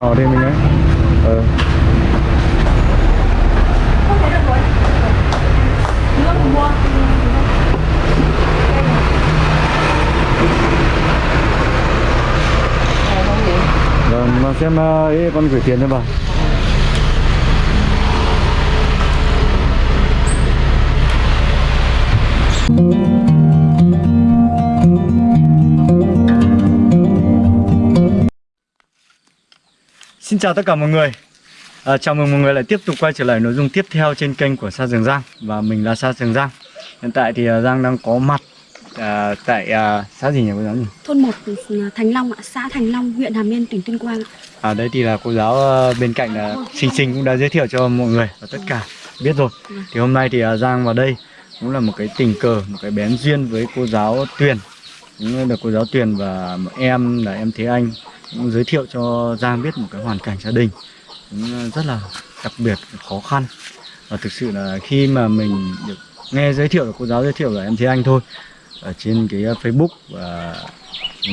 Ờ đi mình ấy Ờ rồi. Mà xem ờ, ấy con gửi tiền cho bà Xin chào tất cả mọi người à, Chào mừng mọi người lại tiếp tục quay trở lại nội dung tiếp theo trên kênh của Sa Trường Giang Và mình là Sa Trường Giang Hiện tại thì à, Giang đang có mặt à, tại à, xã gì nhỉ cô giáo nhỉ? Thôn 1 Thành Long ạ, xã Thành Long, huyện Hàm Yên, tỉnh Tuyên Quang ạ. À đây thì là cô giáo ờ, bên cạnh là Sinh Sinh cũng đã giới thiệu cho mọi người và tất cả biết rồi. Thì hôm nay thì à, Giang vào đây cũng là một cái tình cờ, một cái bén duyên với cô giáo Tuyền. Cũng là cô giáo Tuyền và em là em Thế Anh cũng giới thiệu cho Giang biết một cái hoàn cảnh gia đình cũng ờ, rất là đặc biệt khó khăn. Và thực sự là khi mà mình được nghe giới thiệu cô giáo giới thiệu là em Thế Anh thôi ở trên cái ờ, Facebook và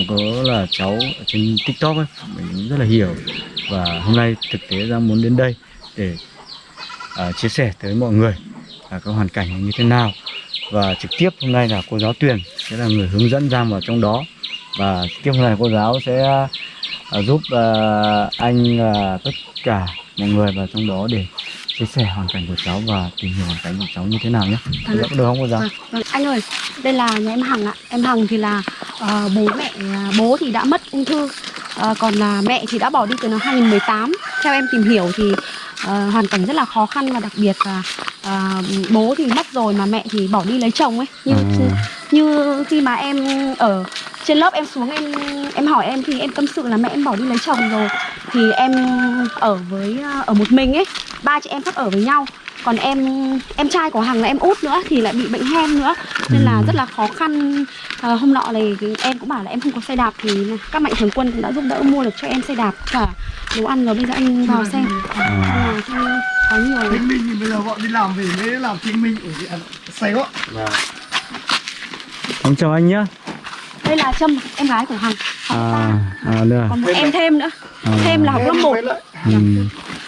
có là cháu ở trên TikTok ấy mình cũng rất là hiểu. Và hôm nay thực tế ra muốn đến đây để uh, chia sẻ tới mọi người là cái hoàn cảnh như thế nào. Và trực tiếp hôm nay là cô giáo Tuyền sẽ là người hướng dẫn Giang vào trong đó. Và tiếp hôm nay cô giáo sẽ uh, giúp uh, anh uh, tất cả mọi người vào trong đó để chia sẻ hoàn cảnh của cháu và tìm hiểu hoàn cảnh của cháu như thế nào nhé. Ạ. Được không cô giáo? Vâng. Anh ơi, đây là nhà em Hằng ạ. Em Hằng thì là ờ, bố mẹ, à, bố thì đã mất ung thư, Ờ, còn là mẹ thì đã bỏ đi từ năm 2018. Theo em tìm hiểu thì ờ, hoàn cảnh rất là khó khăn và đặc biệt là ờ, bố thì mất rồi mà mẹ thì bỏ đi lấy chồng ấy. Như À. như khi mà em ở trên lớp em xuống em em hỏi em thì em tâm sự là mẹ em bỏ đi lấy chồng rồi. Thì em ở với ờ, ở một mình ấy. Ba chị em khác ở với nhau. Còn em em trai của hằng là em út nữa thì lại bị bệnh hen nữa. Nên là rất là khó khăn. À, hôm nọ này em cũng bảo là em không có xe đạp thì các mạnh thường quân cũng đã giúp đỡ mua được cho em xe đạp cả đồ ăn rồi. Bây giờ anh vào xem. À. là có nhiều minh thì bây giờ bọn đi làm về mới làm chứng minh ở Sài Gòn Ông chào anh nhé. Đây là trâm em gái của hằng học À, ba à được. còn một em thêm nữa À. thêm là học lớp 1 Ừ.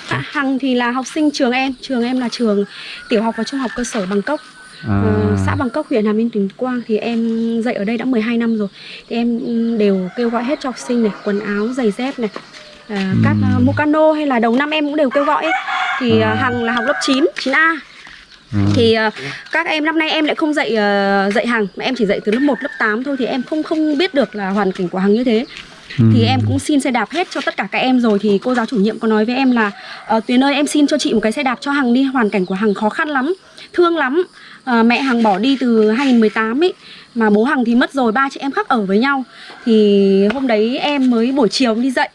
À, Hằng thì là học sinh trường em, trường em là trường tiểu học và trung học cơ sở Bangkok, À. ờ, xã Bangkok, huyện Hàm Yên, tỉnh Quang thì em dạy ở đây đã 12 năm rồi. Thì em ừ, đều kêu gọi hết cho học sinh này, quần áo, giày dép này, à, các Ừm. uh, Mocano hay là đầu năm em cũng đều kêu gọi ấy. Thì À. à. Hằng là học lớp 9, 9A. À. Thì ờ, các em năm nay em lại không dạy ờ, dạy Hằng mà em chỉ dạy từ lớp 1, lớp 8 thôi thì em không không biết được là hoàn cảnh của Hằng như thế. Thì em cũng xin xe đạp hết cho tất cả các em rồi. Thì cô giáo chủ nhiệm có nói với em là ờ, Tuyền ơi em xin cho chị một cái xe đạp cho Hằng đi hoàn cảnh của Hằng khó khăn lắm thương lắm. Ờ, mẹ Hằng bỏ đi từ 2018 ấy mà bố Hằng thì mất rồi ba chị em khác ở với nhau. Thì hôm đấy em mới buổi chiều đi dạy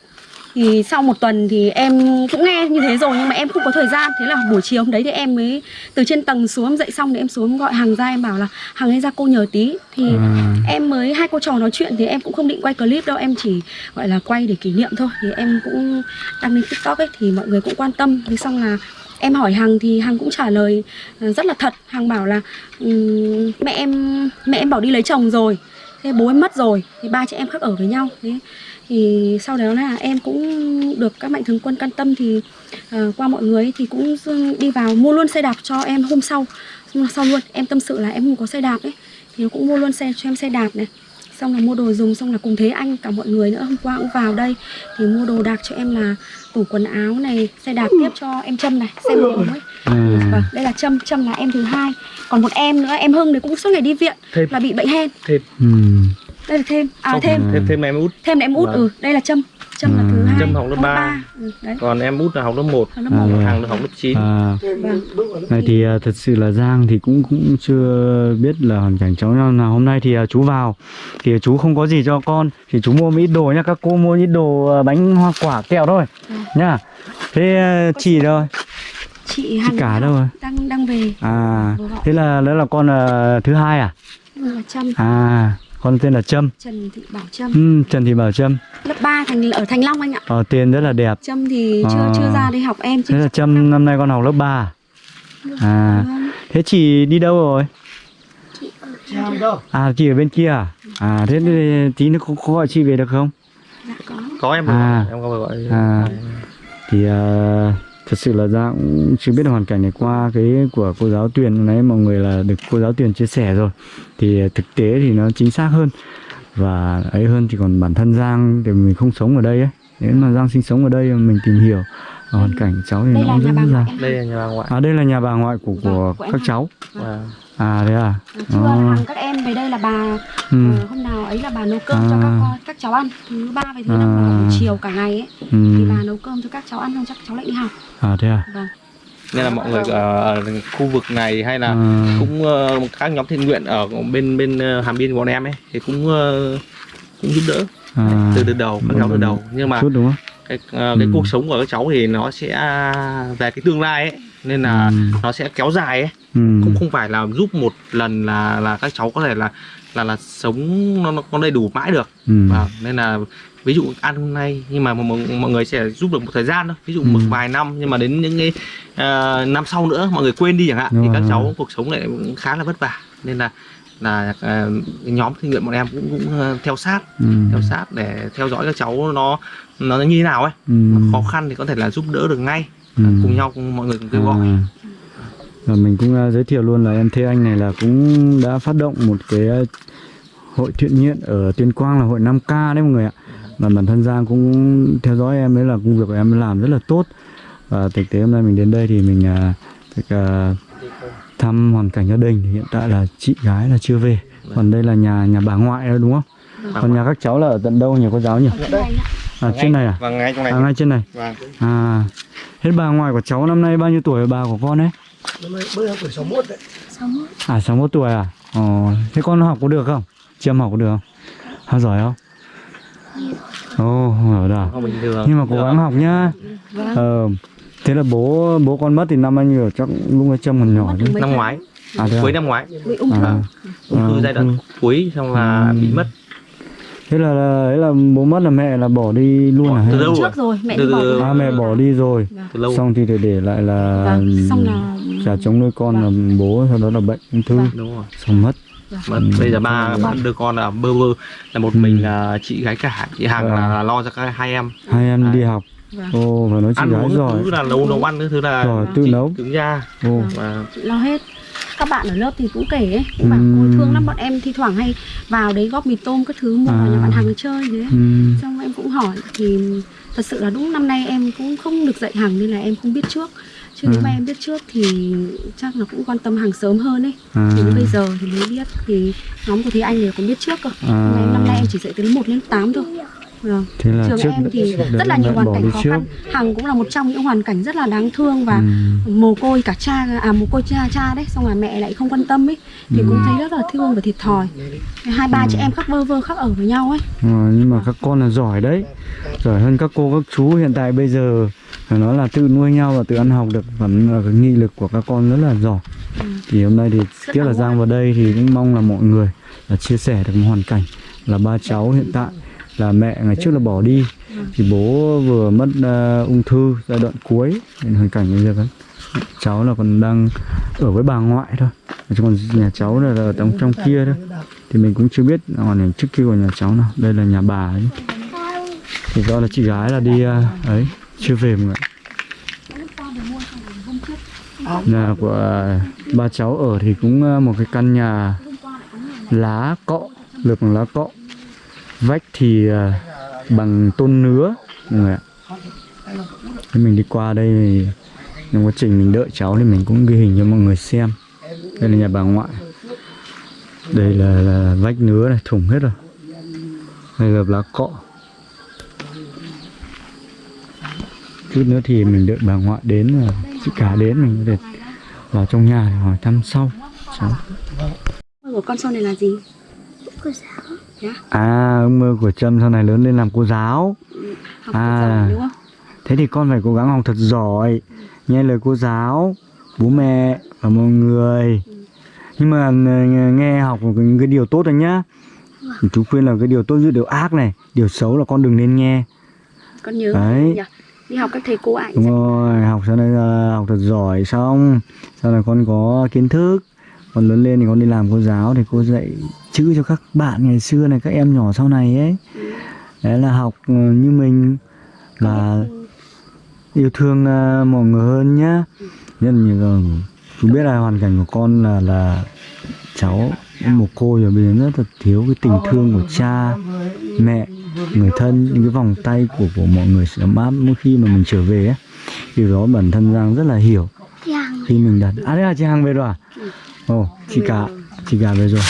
thì sau một tuần thì em cũng nghe như thế rồi nhưng mà em không có thời gian. Thế là buổi chiều hôm đấy thì em mới từ trên tầng xuống em dậy xong thì em xuống gọi Hằng ra em bảo là Hằng ơi ra cô nhờ tí. Thì À. em mới hai cô trò nói chuyện thì em cũng không định quay clip đâu em chỉ gọi là quay để kỷ niệm thôi. Thì em cũng đăng lên tiktok ấy thì mọi người cũng quan tâm. Thế xong là em hỏi hằng thì hằng cũng trả lời ờ, rất là thật. Hằng bảo là "Ừm, mẹ em mẹ em bỏ đi lấy chồng rồi thế bố em mất rồi thì ba chị em khác ở với nhau thế. Thì sau đó là em cũng được các mạnh thường quân quan tâm thì uh, qua mọi người thì cũng đi vào mua luôn xe đạp cho em hôm sau hôm sau luôn. Em tâm sự là em không có xe đạp ấy thì cũng mua luôn xe cho em xe đạp này xong là mua đồ dùng xong là cùng thế anh cả mọi người nữa. Hôm qua cũng vào đây thì mua đồ đạc cho em là tủ quần áo này xe đạp tiếp cho em trâm này xe một ấy À. vâng đây là trâm trâm là em thứ hai. Còn một em nữa em hưng thì cũng suốt ngày đi viện Thêm. là bị bệnh hen. Thêm. Ừ. đây là thêm. À thêm. Thêm thêm em út. Thêm là em út Vâng. ừ đây là trâm là thứ À. hai Trâm học lớp ba. ừ, đấy. Còn em út là học lớp 1 học lớp À. Là học lớp 9 À, vâng này thì à, thật sự là Giang thì cũng cũng chưa biết là hoàn cảnh cháu nào. Hôm nay thì à, chú vào thì chú không có gì cho con thì chú mua một ít đồ nhá. Các cô mua ít đồ à, bánh hoa quả kẹo thôi Ừ. nhá. Thế à, chị đâu? chị hằng cả đâu rồi? đang đang về. À thế là đó là con à, thứ hai à? Ừ, là trâm. À con tên là Trâm. Trần thị bảo trâm. Ừ, Trần Thị Bảo Trâm. Lớp 3 thành ở thành long anh ạ. Ờ, tên rất là đẹp. Trâm thì chưa À. chưa ra đi học em thế là Trâm năm. nay con học lớp 3 à. thế chị đi đâu rồi? Chị Hằng đâu? à chị ở bên kia à? À thế thì tí nữa có, có gọi chị về được không? Dạ có. Có em À. gọi, em có gọi À. thì à, thật sự là Giang cũng chưa biết được hoàn cảnh này qua cái của cô giáo Tuyền. Nãy mọi người là được cô giáo Tuyền chia sẻ rồi. Thì à, thực tế thì nó chính xác hơn. Và ấy hơn thì còn bản thân Giang thì mình không sống ở đây ấy. Nếu mà Giang sinh sống ở đây mình tìm hiểu hoàn cảnh cháu thì đây nó là cũng rất là đây là nhà bà ngoại. À đây là nhà bà ngoại của của Vâng, của em các cháu. Và à thế à chưa Ờ. hàng các em về đây là bà ừ. ờ, hôm nào ấy là bà nấu cơm cho À. các con các cháu ăn thứ ba và thứ năm À. là buổi chiều cả ngày ấy thì ừ. bà nấu cơm cho các cháu ăn xong chắc cháu lại đi học à thế à vâng nên là mọi người ở khu vực này hay là À. cũng ờ, các nhóm thiện nguyện ở bên bên ờ, hàm biên của bọn em ấy thì cũng ờ, cũng giúp đỡ à. từ từ đầu các cháu từ đầu nhưng mà chút đúng không cái ờ, cái Ừ. cuộc sống của các cháu thì nó sẽ về cái tương lai ấy nên là Ừ. nó sẽ kéo dài ấy ừ. cũng không phải là giúp một lần là là các cháu có thể là là là sống nó nó có đầy đủ mãi được Ừ. Vâng, nên là ví dụ ăn hôm nay nhưng mà mọi, mọi người sẽ giúp được một thời gian thôi ví dụ Ừ. một vài năm nhưng mà đến những cái ờ, năm sau nữa mọi người quên đi chẳng hạn Đúng thì các rồi. cháu cuộc sống lại cũng khá là vất vả nên là là cái nhóm thiện nguyện bọn em cũng cũng ờ, theo sát ừ. theo sát để theo dõi các cháu nó nó như thế nào ấy Ừ. Khó khăn thì có thể là giúp đỡ được ngay Ừ. cùng nhau cùng mọi người cùng kêu gọi À. Và mình cũng uh, giới thiệu luôn là em Thế Anh này là cũng đã phát động một cái uh, hội thiện nguyện ở Tuyên Quang là hội 5K đấy mọi người ạ. Và bản thân Giang cũng theo dõi em đấy là công việc của em làm rất là tốt. Và thực tế hôm nay mình đến đây thì mình uh, được, uh, thăm hoàn cảnh gia đình thì hiện tại là chị gái là chưa về. Còn đây là nhà nhà bà ngoại đó đúng không? Còn nhà các cháu là ở tận đâu nhỉ cô giáo nhỉ? ở trên À trên này à? và ngay trong này À ngay trên này. Vâng. À hết bà ngoại của cháu năm nay bao nhiêu tuổi bà của con ấy? Năm nay bữa tuổi 61 đấy Sống À 61 tuổi à? Ồ, thế con học có được không? Chị em học có được không? Học giỏi không? Ồ, hiểu rồi. không bình thường Nhưng mà cố gắng học nhá. vâng Ờ, thế là bố bố con mất thì năm bao nhiêu? Chắc lúc ấy Trâm còn nhỏ chứ. năm ngoái À à? cuối năm ngoái bị ung thư À, ung thư À, giai đoạn ung cuối xong là Ừ. bị mất Thế là, là ấy là bố mất là mẹ là bỏ đi luôn à? Từ lâu trước rồi mẹ Từ- đi bỏ từ- rồi. À mẹ bỏ đi rồi. từ lâu Xong thì để để lại là vâng xong là trả chống nuôi con là bố sau đó là bệnh ung thư Vâng. đúng rồi xong mất. mà Ừ. bây giờ ba ba đứa con là bơ vơ là một Ừ. mình là chị gái cả chị hàng Vâng. là, là lo cho các hai em Hai em Đấy. đi học. vâng. Ồ, phải nói chị ăn gái giỏi. thứ là nấu nấu ăn thứ là Rồi, tự chị nấu. đứng ra Ồ. và chị lo hết các bạn ở lớp thì cũng kể ấy cũng bảo ôi thương lắm bọn em thi thoảng hay vào đấy góp mì tôm các thứ mua vào À. nhà bạn hàng chơi thế Ừ. xong em cũng hỏi thì thật sự là đúng năm nay em cũng không được dạy hàng nên là em không biết trước chứ nếu À. mà em biết trước thì chắc là cũng quan tâm hàng sớm hơn ấy À. thì bây giờ thì mới biết thì nhóm của Thế Anh thì cũng biết trước cơ À. Mà em năm nay em chỉ dạy từ lớp 1 đến 8 thôi vâng. Thế là trường trước em thì rất là nhiều hoàn cảnh khó trước. khăn. Hằng cũng là một trong những hoàn cảnh rất là đáng thương và Ừ. mồ côi cả cha à mồ côi cha cha đấy. Xong là mẹ lại không quan tâm ấy. Thì Ừ. cũng thấy rất là thương và thiệt thòi. Hai ba chị em khắc vơ vơ khắc ở với nhau ấy. Ờ, nhưng mà các con là giỏi đấy. Giỏi hơn các cô các chú hiện tại bây giờ. Nói là tự nuôi nhau và tự ăn học được. Vẫn là cái nghị lực của các con rất là giỏi. Ừ. thì hôm nay thì Rất tiếc là là Giang vào đây thì cũng mong là mọi người là chia sẻ được một hoàn cảnh là ba cháu hiện tại là mẹ ngày trước là bỏ đi. Thì bố vừa mất uh, ung thư giai đoạn cuối nên hoàn cảnh bây giờ vẫn cháu là còn đang ở với bà ngoại thôi. Chứ còn nhà cháu là ở trong trong kia thôi thì mình cũng chưa biết hoàn cảnh trước kia của nhà cháu nào. Đây là nhà bà ấy. Thì do là chị gái là đi uh, ấy chưa về mọi người. Nhà của uh, ba cháu ở thì cũng uh, một cái căn nhà lá cọ lợp bằng lá cọ vách thì ờ, bằng tôn nứa. Mọi người ạ. Thế mình đi qua đây thì trong quá trình mình đợi cháu thì mình cũng ghi hình cho mọi người xem. Đây là nhà bà ngoại. Đây là, là vách nứa này thủng hết rồi. Đây là lá cọ. Chút nữa thì mình đợi bà ngoại đến chị cả đến mình có thể vào trong nhà để hỏi thăm sau. Cháu. Của con sau này là gì à ước mơ của trâm sau này lớn lên làm cô giáo học À. à. đúng không Thế thì con phải cố gắng học thật giỏi Nghe lời cô giáo Bố mẹ và mọi người Nhưng mà ờ, nghe học những cái điều tốt rồi nhá Chú khuyên là cái điều tốt giữ điều ác này Điều xấu là con đừng nên nghe con nhớ Đấy. nhỉ đi học các thầy cô ảnh Đúng rồi Học sau này là học thật giỏi xong Sau này con có kiến thức Còn lớn lên thì con đi làm cô giáo Thì cô dạy chữ cho các bạn ngày xưa này Các em nhỏ sau này ấy. Đấy là học ờ, như mình. Là yêu thương ờ, mọi người hơn nhá. Nhất như chú biết là hoàn cảnh của con là là cháu một cô rồi bây giờ rất là thiếu cái tình thương của cha mẹ người thân những cái vòng tay của của mọi người sẽ ấm áp. Mỗi khi mà mình trở về ấy điều đó bản thân Giang rất là hiểu. Khi mình đặt à đấy là chị Hằng về rồi à ồ chị cả chị cả về rồi.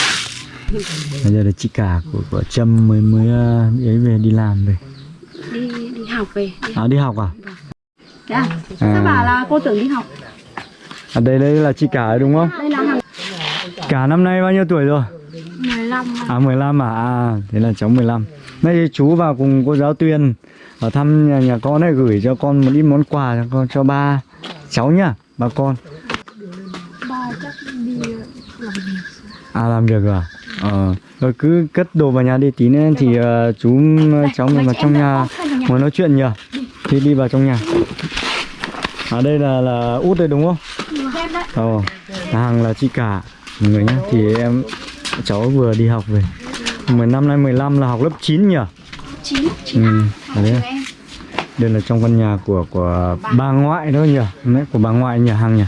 Bây giờ là chị cả của của Trâm mới mới ờ, ấy về đi làm về. Đi đi học về đi. à đi học à? Thế à? Sao bảo là cô tưởng đi học. À đây đây là chị cả đúng không? Đây là hàng cả năm nay bao nhiêu tuổi rồi? 15 À 15 à? à thế là cháu 15 Nay chú vào cùng cô giáo Tuyền Ở thăm nhà, nhà con này gửi cho con một ít món quà cho, con, cho ba cháu nhá Ba con ba chắc đi À làm việc rồi à? Ờ Rồi cứ cất đồ vào nhà đi tí nữa thì ờ, chú cháu mình vào trong nhà Muốn nói chuyện nhỉ Thì đi vào trong nhà À đây là là út đây đúng không? Ồ Hàng là chị cả mọi người nhá Thì em cháu vừa đi học về 10 năm nay 15 là học lớp 9 nhỉ? 9 9 Ừ, đấy. Đây là trong căn nhà của của bà ngoại đó nhỉ? Mẹ của bà ngoại nhỉ Hằng nhỉ?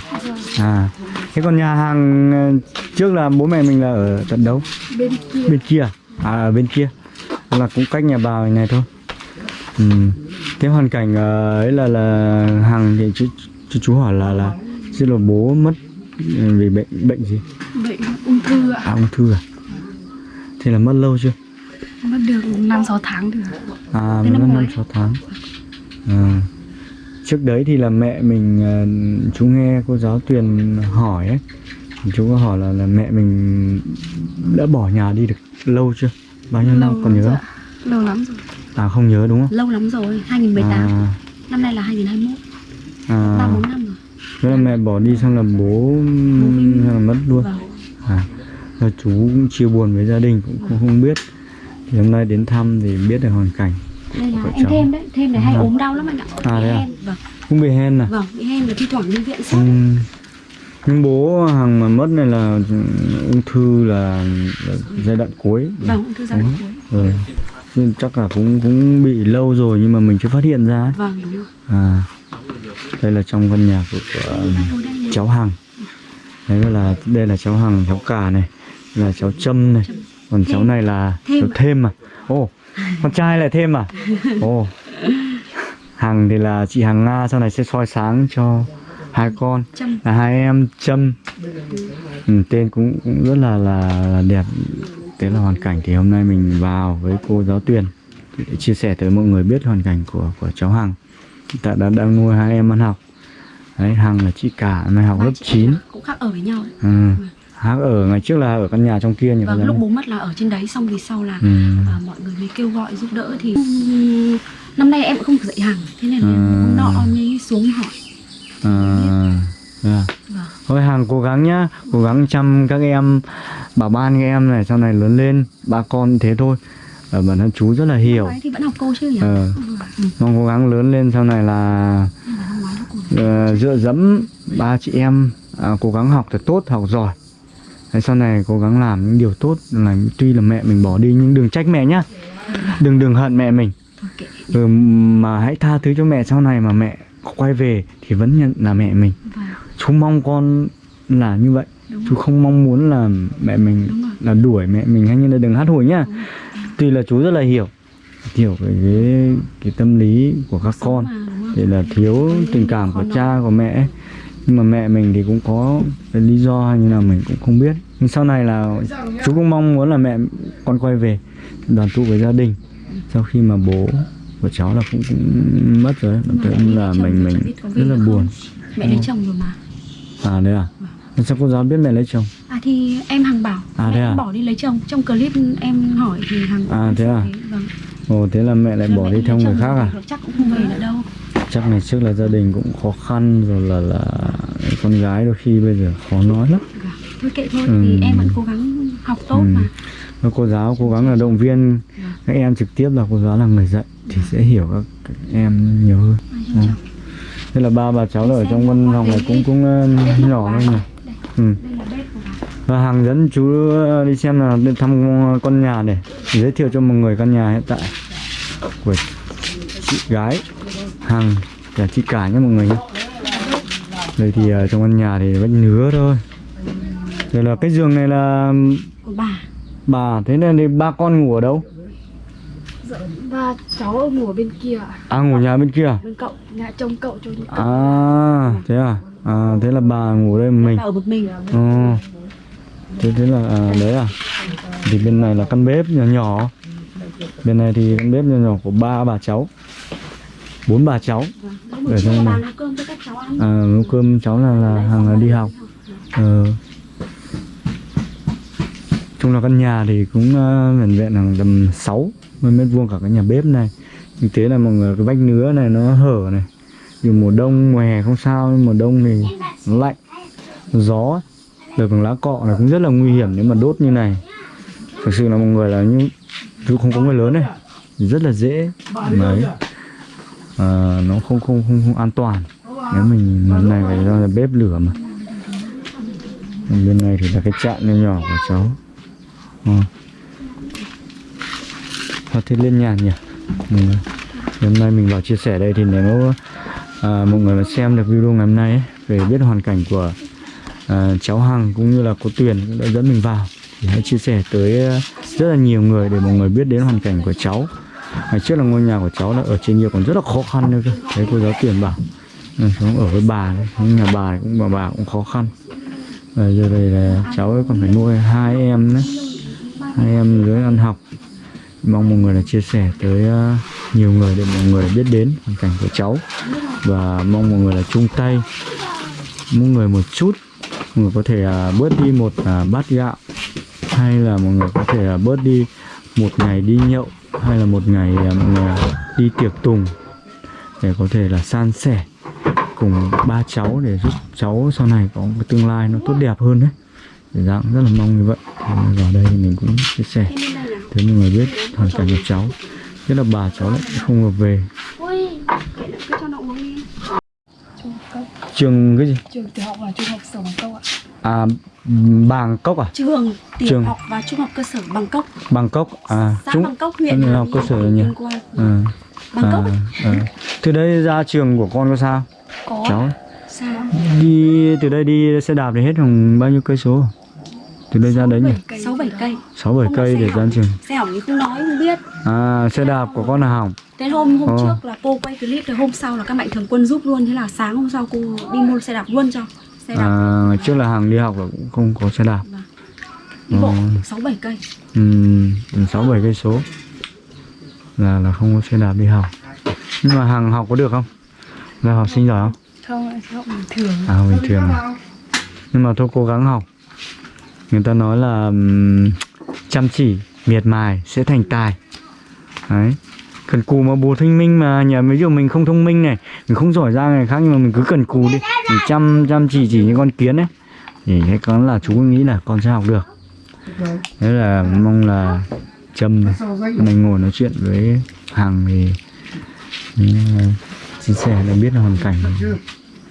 À. Thế còn nhà hàng ờ, trước là bố mẹ mình là ở tận đâu? bên kia Bên kia. À ở bên kia. Là cũng cách nhà bà này thôi. Ừ. Thế hoàn cảnh ờ, ấy là là Hằng thì chú chú, chú hỏi là là chứ là bố mất ừ, vì bệnh bệnh gì? bệnh ung thư ạ À ung thư à? Thế là mất lâu chưa? mất được 5 6 tháng được À, mới năm năm sáu tháng. À. Trước đấy thì là mẹ mình à, chú nghe cô giáo Tuyền hỏi ấy, thì chú có hỏi là là mẹ mình đã bỏ nhà đi được lâu chưa? Bao nhiêu năm còn nhớ rồi không? ạ. lâu lắm rồi À không nhớ đúng không? lâu lắm rồi 2018 À, năm nay là 2021 à, ba bốn năm rồi thế là mẹ bỏ đi xong là bố hay là mất luôn. vâng À, rồi chú cũng chia buồn với gia đình cũng không, không biết. Thì hôm nay đến thăm thì biết được hoàn cảnh. đây là em cháu. thêm đấy thêm này hay À. ốm đau lắm anh ạ À, bị à? hen vâng Cũng bị hen à? vâng bị hen và thi thoảng đi viện Ừ. Nhưng bố Hằng mà mất này là ung thư là, là giai đoạn cuối. vâng ung thư giai đoạn cuối Ừ. Nhưng chắc là cũng cũng bị lâu rồi nhưng mà mình chưa phát hiện ra ấy. vâng đúng rồi À. Đây là trong căn nhà của, của cháu Hằng. Đấy là đây là cháu Hằng, cháu Cả này, là cháu Trâm này. Còn cháu này là Thêm. cháu Thêm à. Ồ, con trai lại Thêm à? Ồ. Hằng thì là chị Hằng Nga sau này sẽ soi sáng cho hai con. Là hai em Trâm ừ, tên cũng, cũng rất là, là là đẹp. Thế là hoàn cảnh thì hôm nay mình vào với cô giáo Tuyền để chia sẻ tới mọi người biết hoàn cảnh của của cháu Hằng. Hiện tại đã đang nuôi hai em ăn học. Đấy Hằng là chị cả nay học lớp chị 9 em cũng khác ở với nhau. Đấy. ừ. Hằng ở. Ngày trước là ở căn nhà trong kia nhỉ Vâng, lúc bố mất là ở trên đấy xong thì sau là Ừ. à, mọi người mới kêu gọi giúp đỡ. Thì năm nay em cũng không dạy hàng thế nên là Ừ. hôm nọ mới xuống hỏi À. Vâng. Thôi hàng cố gắng nhá, cố gắng chăm các em, bảo ban các em này sau này lớn lên, ba con thế thôi. Ở bản thân chú rất là hiểu. Thì vẫn học cô chứ nhỉ Ờ, Ừ. mong cố gắng lớn lên sau này là ờ, dựa dẫm ba chị em à, cố gắng học thật tốt, học giỏi. Thế sau này cố gắng làm những điều tốt là tuy là mẹ mình bỏ đi nhưng đừng trách mẹ nhá. Đừng đừng hận mẹ mình. Ừ, mà hãy tha thứ cho mẹ sau này mà mẹ quay về thì vẫn nhận là mẹ mình. Vâng, chú mong con là như vậy. Đúng chú không mong muốn là mẹ mình là đuổi mẹ mình hay như là đừng hát hủi nhá. Tuy là chú rất là hiểu hiểu cái cái, cái tâm lý của các Sống con thì là thiếu tình cảm của cha của mẹ. Nhưng mà mẹ mình thì cũng có cái lý do hay như nào mình cũng không biết. Nhưng sau này là chú cũng mong muốn là mẹ con quay về đoàn tụ với gia đình. Sau khi mà bố của cháu là cũng, cũng mất rồi lấy là mình mình rất là buồn mẹ lấy chồng rồi mà à đấy à sao cô giáo biết mẹ lấy chồng à thì em hằng bảo À, mẹ thế à? bỏ đi lấy chồng trong clip em hỏi thì hằng À, thế à? vâng Ồ thế là mẹ lại Rồi bỏ mẹ đi theo người khác à? chắc cũng không về nữa đâu Chắc ngày trước là gia đình cũng khó khăn rồi là là con gái đôi khi bây giờ khó nói lắm. Vâng. thôi kệ thôi Ừ. thì em vẫn cố gắng học tốt Ừ. mà cô giáo cố gắng là động viên các em trực tiếp là cô giáo là người dạy thì sẽ hiểu các, các em nhiều hơn. Chồng. Thế là ba bà cháu là ở trong văn phòng này cũng cũng ờ, nhỏ thôi nhỉ. Ừ. đây là Và hàng dẫn chú ờ, đi xem là đi thăm con nhà để giới thiệu cho mọi người căn nhà hiện tại của chị gái Hằng chào chị cả nhé mọi người nhé đây thì ờ, trong căn nhà thì vách nứa thôi rồi là cái giường này là bà bà thế nên thì ba con ngủ ở đâu và cháu ở ngủ ở bên kia à ngủ nhà bên kia à? bên cậu nhà trông cậu cho những à thế à à thế là bà ngủ đây một mình bà ở một mình Ồ. Thế thế là à, đấy à? Thì bên này là căn bếp nhỏ nhỏ. Bên này thì căn bếp nhỏ nhỏ của ba bà cháu. Bốn bà cháu. Này. nấu cơm cho các cháu ăn À nấu cơm cháu là là hàng là đi học. Ờ. Chung là căn nhà thì cũng uh, vẹn vẹn là tầm 6 mét vuông cả cái nhà bếp này. Thực tế là mọi người cái vách nứa này nó hở này. Dù mùa đông mùa hè không sao nhưng mùa đông thì nó lạnh. Gió được bằng lá cọ này cũng rất là nguy hiểm nếu mà đốt như này. Thực sự là mọi người là như dù không có người lớn này rất là dễ. Đấy. À, nó không không không không an toàn. Nếu mình lần này phải ra là bếp lửa mà. Bên này thì là cái chạn nhỏ nhỏ của cháu. À. Thôi thế lên nhàn nhỉ? Ừ. hôm nay mình vào chia sẻ đây thì nếu à, mọi người mà xem được video ngày hôm nay ấy, về biết hoàn cảnh của à, cháu Hằng cũng như là cô Tuyền cũng đã dẫn mình vào thì hãy chia sẻ tới à, rất là nhiều người để mọi người biết đến hoàn cảnh của cháu. Ngày trước là ngôi nhà của cháu là ở trên nhiều còn rất là khó khăn nữa cơ. Thấy cô giáo Tuyền bảo ừ, sống ở với bà đấy nhà bà cũng bà bà cũng khó khăn. Và giờ đây là cháu ấy còn phải nuôi hai em nữa hai em dưới ăn học mong mọi người là chia sẻ tới ờ, nhiều người để mọi người biết đến hoàn cảnh của cháu. Và mong mọi người là chung tay, mỗi người một chút. Mọi người có thể ờ, bớt đi một ờ, bát gạo, hay là mọi người có thể bớt đi một ngày đi nhậu, hay là một ngày mọi người đi tiệc tùng để có thể là san sẻ cùng ba cháu để giúp cháu sau này có một cái tương lai nó tốt đẹp hơn đấy. Dạng rất là mong như vậy. Vào đây thì mình cũng chia sẻ để mọi người biết hoàn cảnh của cháu nhất là bà cháu lại không được về. Trường cái gì? Trường tiểu học và trung học sở bằng cốc ạ. À Bangkok à? Trường tiểu Trường. học và trung học cơ sở Bangkok. Bangkok à xã Bangkok huyện trung Hà học cơ sở nhỉ? Tuyên Quang. à, à, à. từ đây ra trường của con có sao? Có. Cháu. Sao? Đi từ đây đi xe đạp thì hết khoảng bao nhiêu cây số? Từ đây ra đấy nhỉ cây. Sáu bảy cây để ra trường xe hỏng thì không nói không biết. À xe đạp của con là hỏng. Thế hôm hôm Ờ. trước là cô quay clip thì hôm sau là các mạnh thường quân giúp luôn. Thế là sáng hôm sau cô đi mua xe đạp luôn cho. Xe đạp. À, ngày trước là hàng đi học là cũng không có xe đạp. Đi bộ ờ. 6-7 cây. Ừ, sáu bảy cây số. Là là không có xe đạp đi học. Nhưng mà hàng học có được không? Là học sinh giỏi không? Không, học bình thường. À bình thường à. nhưng mà thôi cố gắng học người ta nói là um, chăm chỉ miệt mài sẽ thành tài. Đấy. Cần cù mà bù thông minh mà nhà ví dụ mình không thông minh này mình không giỏi ra người khác nhưng mà mình cứ cần cù đi. Mình chăm chăm chỉ chỉ như con kiến ấy. Thì cái con là chú nghĩ là con sẽ học được. Thế là mong là châm mình ngồi nói chuyện với hàng thì ờ, chia sẻ để biết là hoàn cảnh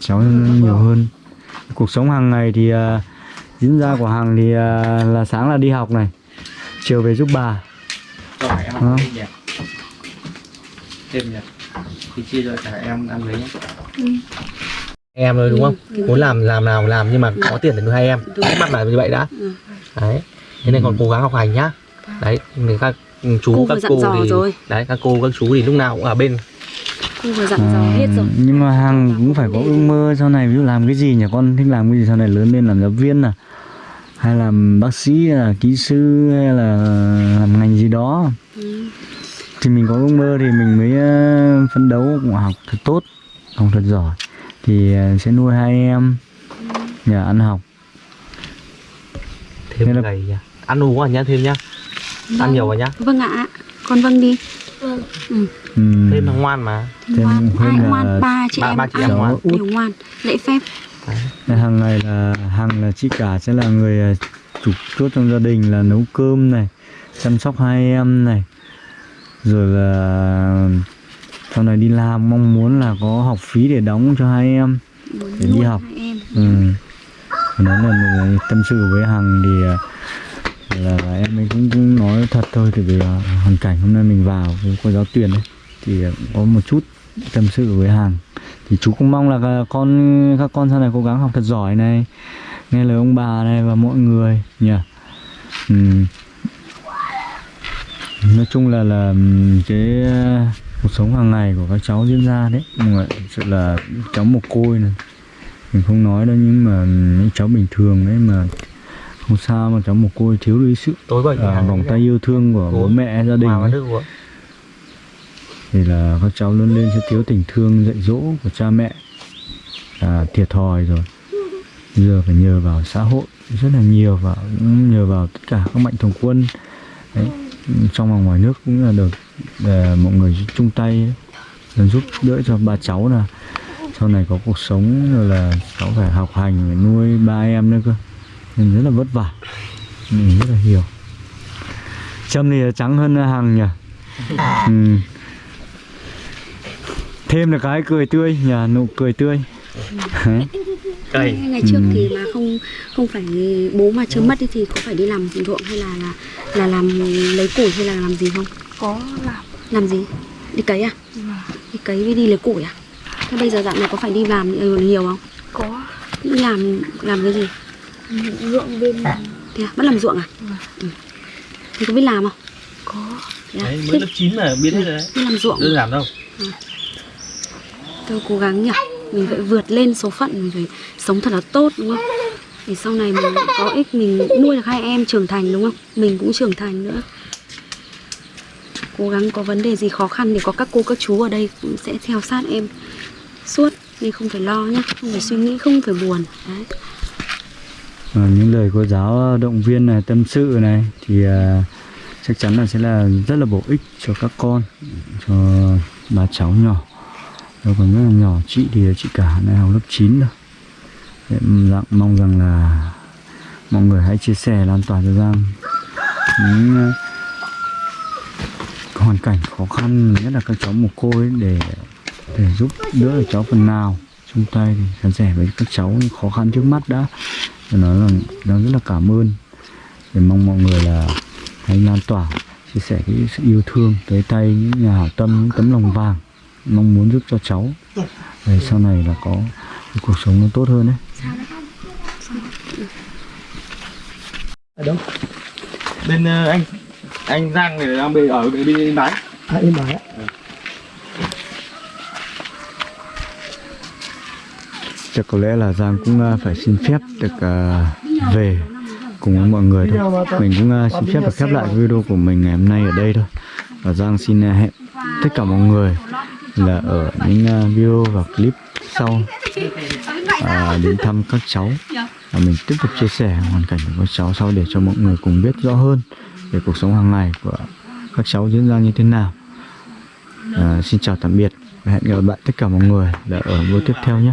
cháu nhiều hơn. Cuộc sống hàng ngày thì uh, diễn ra của hàng thì à, là sáng là đi học này chiều về giúp bà Hỏi em ăn thêm nhỉ? Thêm nhỉ? Thì chia cho cả em ăn với nhé. Em rồi đúng không? Muốn làm làm nào làm nhưng mà có tiền để nuôi hai em. Cái mặt là như vậy đã. Ừ. Đấy. Thế nên còn cố gắng học hành nhá. Đấy, thì các chú Cô các cô thì rồi. đấy các cô các chú thì lúc nào cũng ở bên Cô vừa dặn dò hết rồi. Nhưng mà hàng cũng phải có ước mơ sau này ví dụ làm cái gì nhỉ? Con thích làm cái gì sau này? Lớn lên làm giáo viên à? Hay làm bác sĩ hay là kỹ sư hay là làm ngành gì đó? Ừ. thì mình có ước mơ thì mình mới ờ, phấn đấu cũng học thật tốt học thật giỏi. Thì ờ, sẽ nuôi hai em. Nhờ ăn học. Thêm Thế là- ngày nhá. Ăn uống à nhá thêm nhá. Ăn nhiều vào nhá. Vâng ạ. Con vâng đi. Ừ. Ừm, Thêm là ngoan mà. Thêm ngoan, ai là ngoan, ba chị ba- em ba chị ai em ngoan. đều ngoan, lễ phép Thế hàng ngày là hàng là chị cả sẽ là người ờ, chủ chốt trong gia đình là nấu cơm này chăm sóc hai em này rồi là sau này đi làm mong muốn là có học phí để đóng cho hai em muốn Để đi học. ừ. nói là một người tâm sự với hằng thì ờ, là, là em ấy cũng, cũng nói thật thôi thì vì hoàn cảnh hôm nay mình vào với cô giáo tuyển ấy thì có một chút tâm sự với hằng. Thì chú cũng mong là con các con sau này cố gắng học thật giỏi này nghe lời ông bà này và mọi người nhỉ? Ừm. nói chung là là ừm, cái ờ, cuộc sống hàng ngày của các cháu diễn ra đấy. Mọi người sự là cháu mồ côi này. Mình không nói đâu nhưng mà những cháu bình thường đấy mà không sao mà cháu mồ côi thiếu đi sự tối à, vòng tay yêu thương của bố mẹ gia đình ấy. Thì là các cháu lớn lên sẽ thiếu tình thương dạy dỗ của cha mẹ là thiệt thòi rồi. Bây giờ phải nhờ vào xã hội rất là nhiều và cũng nhờ vào tất cả các mạnh thường quân. Đấy trong và ngoài nước cũng là được ờ, mọi người chung tay giúp đỡ cho ba cháu là sau này có cuộc sống rồi là cháu phải học hành phải nuôi ba em nữa cơ. Nên rất là vất vả. Mình rất là hiểu. Trâm thì trắng hơn Hằng nhỉ? Ừ. Thêm được cái cười tươi nhỉ, nụ cười tươi. Cày. ngày trước thì mà không không phải bố mà chưa mất ấy thì có phải đi làm ruộng hay là là là làm lấy củi hay là làm gì không? Có làm. Làm gì? Đi cấy à? Đi cấy với đi lấy củi à? Thế bây giờ dạo này có phải đi làm nhiều không? Có. Đi làm làm cái gì? Ruộng bên thế à? vẫn làm ruộng à? Ừ. thì có biết làm không? Có. Thế à? Đấy, Thế mới lớp 9 mà biết rồi đấy. đi làm ruộng. Đơn giản đâu tôi cố gắng nhỉ? Mình phải vượt lên số phận mình phải sống thật là tốt đúng không? Để sau này mình có ích mình nuôi được hai em trưởng thành đúng không? Mình cũng trưởng thành nữa. Cố gắng có vấn đề gì khó khăn thì có các cô các chú ở đây cũng sẽ theo sát em suốt. Nên không phải lo nhá không phải suy nghĩ không phải buồn. Đấy. À, Những lời cô giáo ờ, động viên này, tâm sự này Thì à, chắc chắn là sẽ là rất là bổ ích cho các con Cho bà cháu nhỏ. Đâu còn rất là nhỏ, Chị thì chị cả này học lớp 9 rồi. Em dạng mong rằng là mọi người hãy chia sẻ lan tỏa cho Giang những ờ, hoàn cảnh khó khăn, nhất là các cháu mồ côi để để giúp đỡ được cháu phần nào. Chung tay thì san sẻ với các cháu những khó khăn trước mắt đã. Và nói là đang rất là cảm ơn. Để mong mọi người là hãy lan tỏa, chia sẻ cái sự yêu thương tới tay những nhà hảo tâm, những tấm lòng vàng mong muốn giúp cho cháu. Để sau này là có cái cuộc sống nó tốt hơn đấy Ở đâu? Bên ờ, anh anh Giang này đang bên ở bên bên bái. à em bảo chắc có lẽ là Giang cũng à, phải xin phép được à, về cùng với mọi người thôi. Mình cũng à, xin phép được khép lại video của mình ngày hôm nay ở đây thôi. Và Giang xin hẹn tất cả mọi người là ở những à, video và clip sau. À, đến thăm các cháu. Và mình tiếp tục chia sẻ hoàn cảnh của các cháu sau để cho mọi người cùng biết rõ hơn về cuộc sống hàng ngày của các cháu diễn ra như thế nào. À, xin chào tạm biệt và hẹn gặp lại tất cả mọi người là ở video tiếp theo nhé.